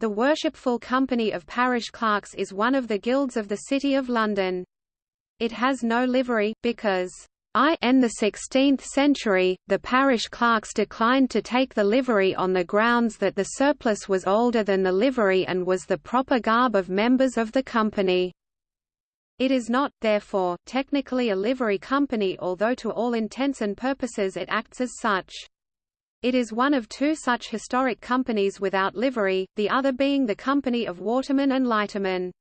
The Worshipful Company of Parish Clerks is one of the guilds of the City of London. It has no livery, because in the 16th century, the parish clerks declined to take the livery on the grounds that the surplice was older than the livery and was the proper garb of members of the company. It is not, therefore, technically a livery company although to all intents and purposes it acts as such. It is one of two such historic companies without livery, the other being the Company of Watermen and Lightermen.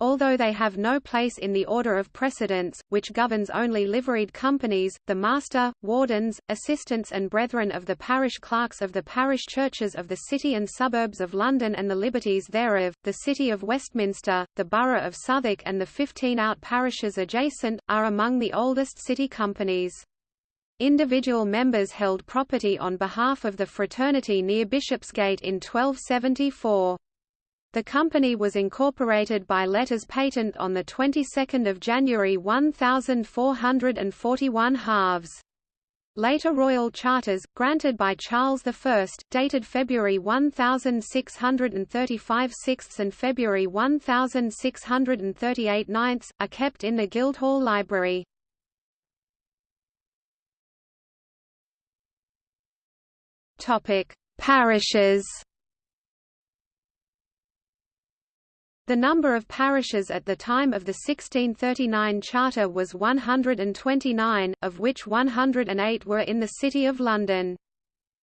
Although they have no place in the order of precedence, which governs only liveried companies, the master, wardens, assistants and brethren of the parish clerks of the parish churches of the city and suburbs of London and the liberties thereof, the city of Westminster, the borough of Southwark and the fifteen out parishes adjacent, are among the oldest city companies. Individual members held property on behalf of the fraternity near Bishopsgate in 1274. The company was incorporated by letters patent on the 22nd of January 1441 halves. Later royal charters, granted by Charles I, dated February 1635 sixths and February 1638 ninths, are kept in the Guildhall Library. Parishes The number of parishes at the time of the 1639 charter was 129, of which 108 were in the City of London.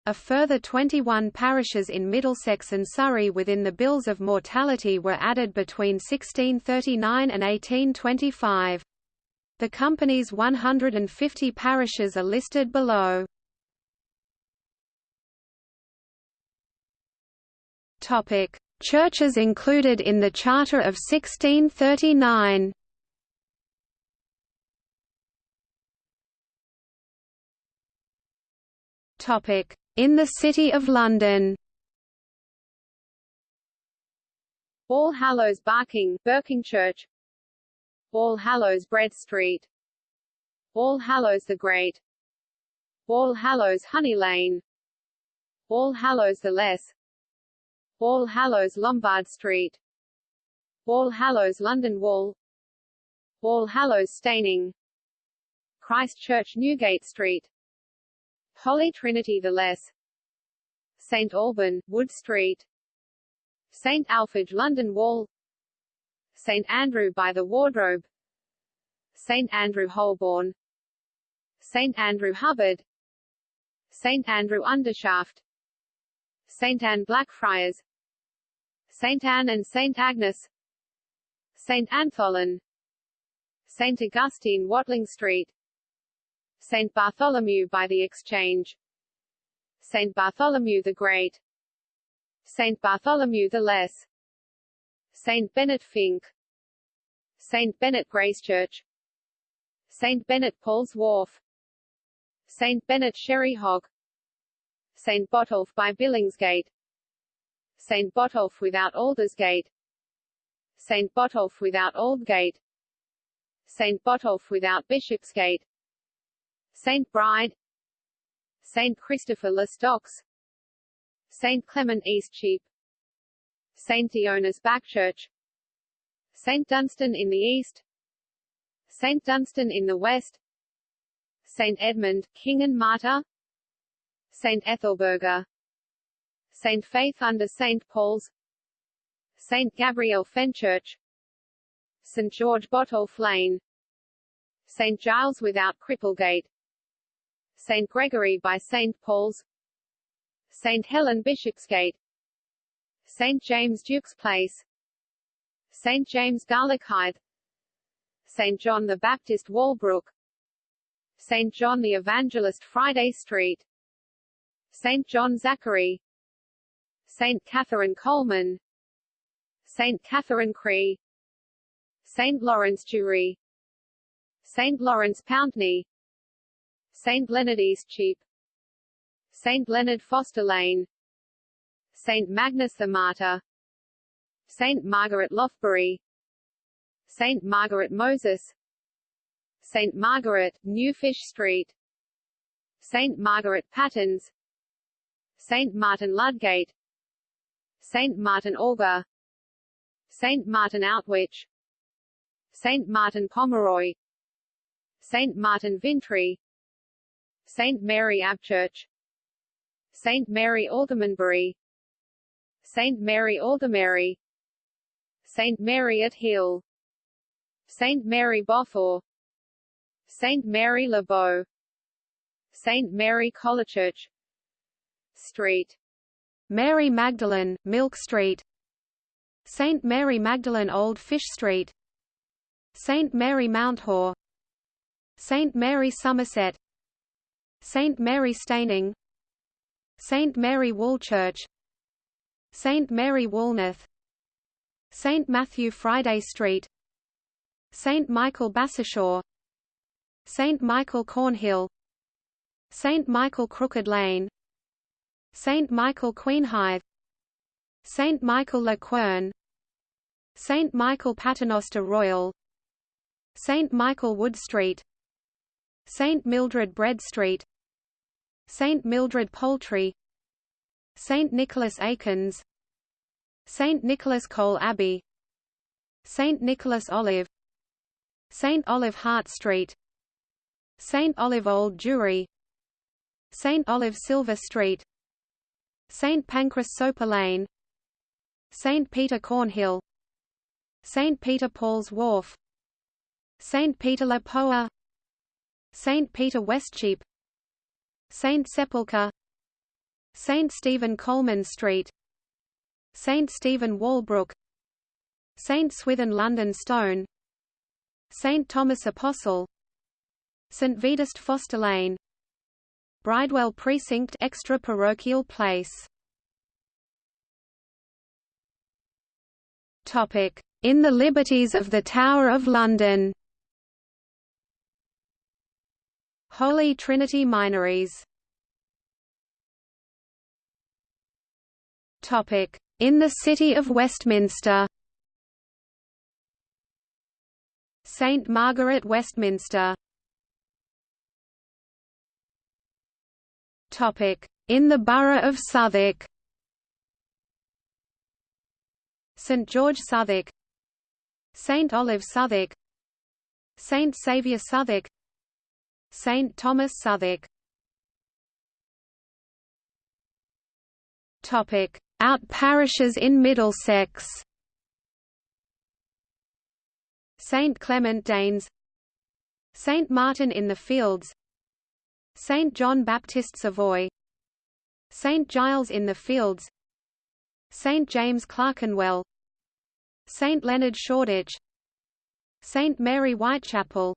A further 21 parishes in Middlesex and Surrey within the Bills of Mortality were added between 1639 and 1825. The company's 150 parishes are listed below. Churches included in the Charter of 1639 In the City of London. All Hallows Barking, Berkingchurch All Hallows Bread Street. All Hallows the Great. All Hallows Honey Lane. All Hallows the Less All Hallows Lombard Street. All Hallows London Wall. All Hallows Staining. Christ Church Newgate Street. Holy Trinity the Less. St Alban, Wood Street. St Alphege London Wall. St Andrew by the Wardrobe. St Andrew Holborn. St Andrew Hubbard. St Andrew Undershaft. St Anne Blackfriars St Anne and St Agnes St Antholin St Augustine Watling Street St Bartholomew by the Exchange St Bartholomew the Great St Bartholomew the Less St Bennet Fink St Bennet Gracechurch St Bennet Paul's Wharf St Bennet Sherehog St Botolph by Billingsgate St Botolph without Aldersgate St Botolph without Aldgate St Botolph without Bishopsgate St Bride. St Christopher le Stocks St Clement Eastcheap St Dionis Backchurch. St Dunstan in the east. St Dunstan in the west. St Edmund, King and Martyr. St. Ethelburga St. Faith under St. Paul's St. Gabriel Fenchurch St. George Botolph Lane St. Giles without Cripplegate St. Gregory by St. Paul's St. Helen Bishopsgate St. James Duke's Place St. James Garlickhythe St. John the Baptist Walbrook St. John the Evangelist Friday Street St. John Zachary St. Catherine Coleman St. Catherine Cree St. Lawrence Jewry St. Lawrence Pountney St. Leonard Eastcheap St. Leonard Foster Lane St. Magnus the Martyr St. Margaret Lothbury St. Margaret Moses St. Margaret, Newfish Street St. Margaret Pattens St. Martin Ludgate Saint Martin Orgar Saint Martin Outwich Saint Martin Pomeroy Saint Martin Vintry Saint Mary Abchurch Saint Mary Aldermanbury Saint Mary Aldermary Saint Mary at Hill Saint Mary Bothaw Saint Mary Le Bow Saint Mary Colechurch Street Mary Magdalene, Milk Street St. Mary Magdalene Old Fish Street St. Mary Mounthaw St. Mary Somerset St. Mary Staining St. Mary Woolchurch St. Mary Woolnoth St. Matthew Friday Street St. Michael Bassishaw St. Michael Cornhill St. Michael Crooked Lane St. Michael Queenhithe St. Michael Le Quern St. Michael Paternoster Royal St. Michael Wood Street St. Mildred Bread Street St. Mildred Poultry St. Nicholas Acons St. Nicholas Cole Abbey St. Nicholas Olave St. Olave Hart Street St. Olave Old Jewry St. Olave Silver Street St. Pancras Soper Lane St. Peter Cornhill St. Peter Paul's Wharf St. Peter le Poer St. Peter Westcheap St. Sepulchre St. Stephen Coleman Street St. Stephen Walbrook St. Swithin London Stone St. Thomas Apostle St. Vedast Foster Lane Bridewell Precinct extra parochial place. Topic in the Liberties of the Tower of London. Holy Trinity Minories. Topic in the City of Westminster. St Margaret Westminster In the borough of Southwark. St George Southwark St Olave Southwark St Saviour Southwark St Thomas Southwark. Topic Out parishes in Middlesex. St Clement Danes St Martin in the Fields St. John Baptist Savoy St. Giles in the Fields St. James Clerkenwell St. Leonard Shoreditch St. Mary Whitechapel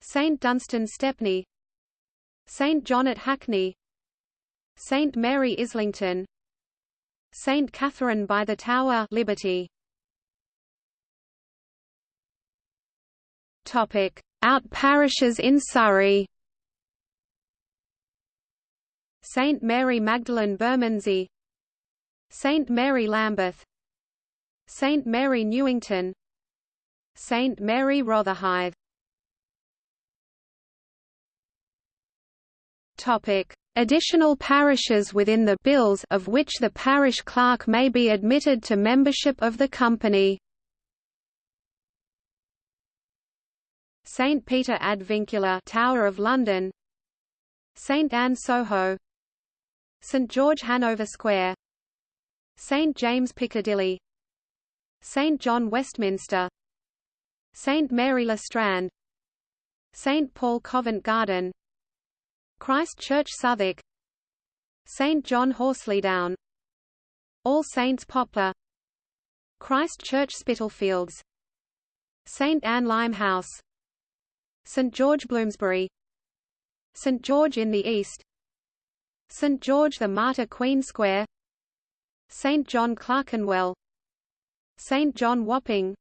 St. Dunstan Stepney St. John at Hackney St. Mary Islington St. Catherine by the Tower Liberty Topic Out parishes in Surrey Saint Mary Magdalene Bermondsey Saint Mary Lambeth Saint Mary Newington Saint Mary Rotherhithe. Topic. Additional parishes within the bills of which the parish clerk may be admitted to membership of the company. St Peter ad Vincula Tower of London. St Anne Soho St George Hanover Square. St James Piccadilly. St John Westminster. St Mary Le Strand. St Paul Covent Garden. Christ Church Southwark. St John Horselydown All Saints Poplar. Christ Church Spitalfields. St Anne Limehouse St George Bloomsbury. St George in the East St George the Martyr Queen Square. St John Clerkenwell. St John Wapping.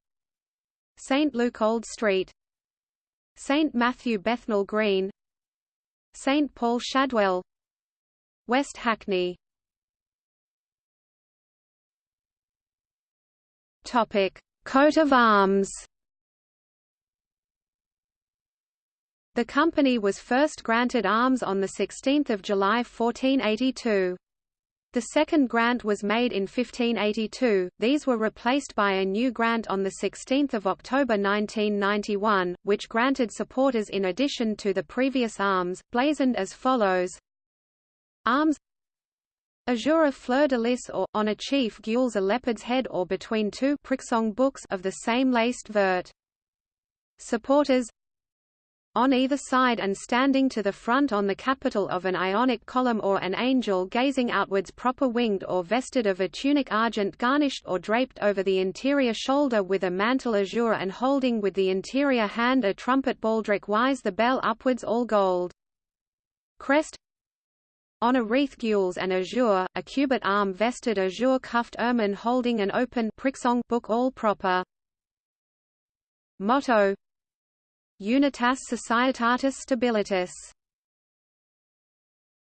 St Luke Old Street. St Matthew Bethnal Green. St Paul Shadwell. West Hackney. Topic Coat of Arms The company was first granted arms on 16 July 1482. The second grant was made in 1582, these were replaced by a new grant on 16 October 1991, which granted supporters in addition to the previous arms, blazoned as follows Arms Azure a fleur-de-lis or, on a chief gules a leopard's head or between two pricksong books of the same laced vert. Supporters on either side and standing to the front on the capital of an ionic column or an angel gazing outwards proper winged or vested of a tunic argent garnished or draped over the interior shoulder with a mantle azure and holding with the interior hand a trumpet baldric wise the bell upwards all gold. Crest on a wreath gules and azure, a cubit arm vested azure cuffed ermine holding an open book all proper. Motto Unitas Societatis Stabilitas